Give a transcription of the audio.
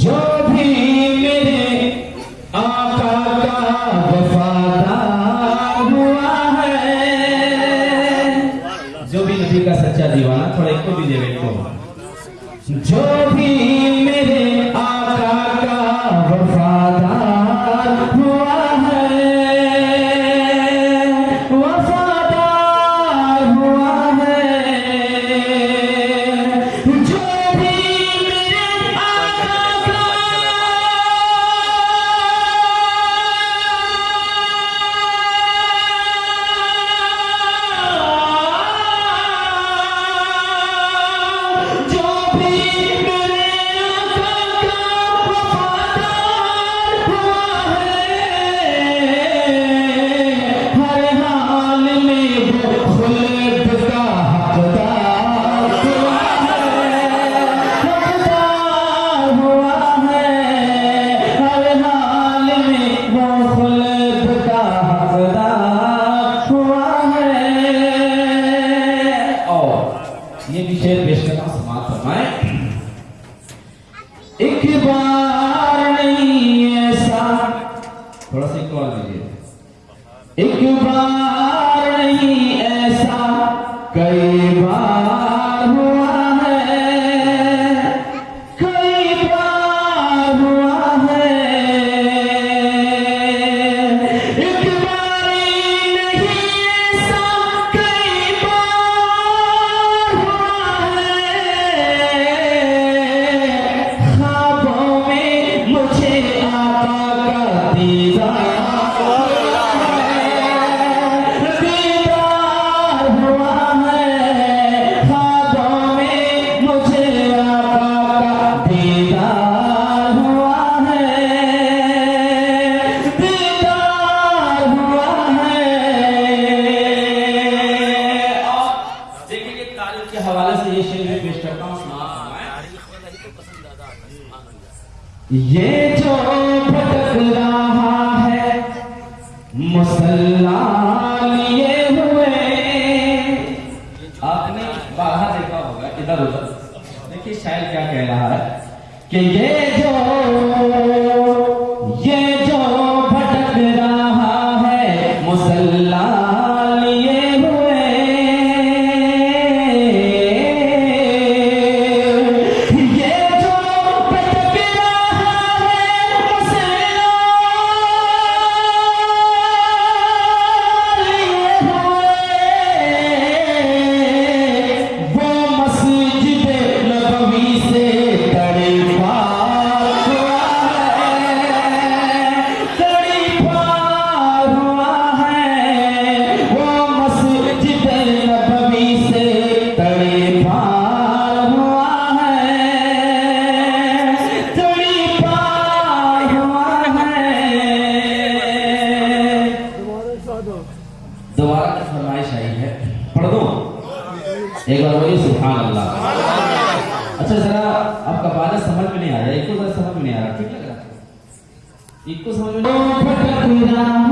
जो भी मेरे आका का वफादार हुआ है, जो भी नबी का सच्चा दीवाना, थोड़ा एक को भी दे जो भी मेरे एक बार नहीं ऐसा कई बार ये जो भटक रहा आपने बाहर देखा होगा इधर उधर देखिए, शायद क्या कह रहा है कि ये जो एक बार बोलिए सुभान अल्लाह अच्छा जरा आपका बात समझ में नहीं आ रहा एक को जरा समझ में नहीं आ रहा ठीक लग रहा एक को समझ में नहीं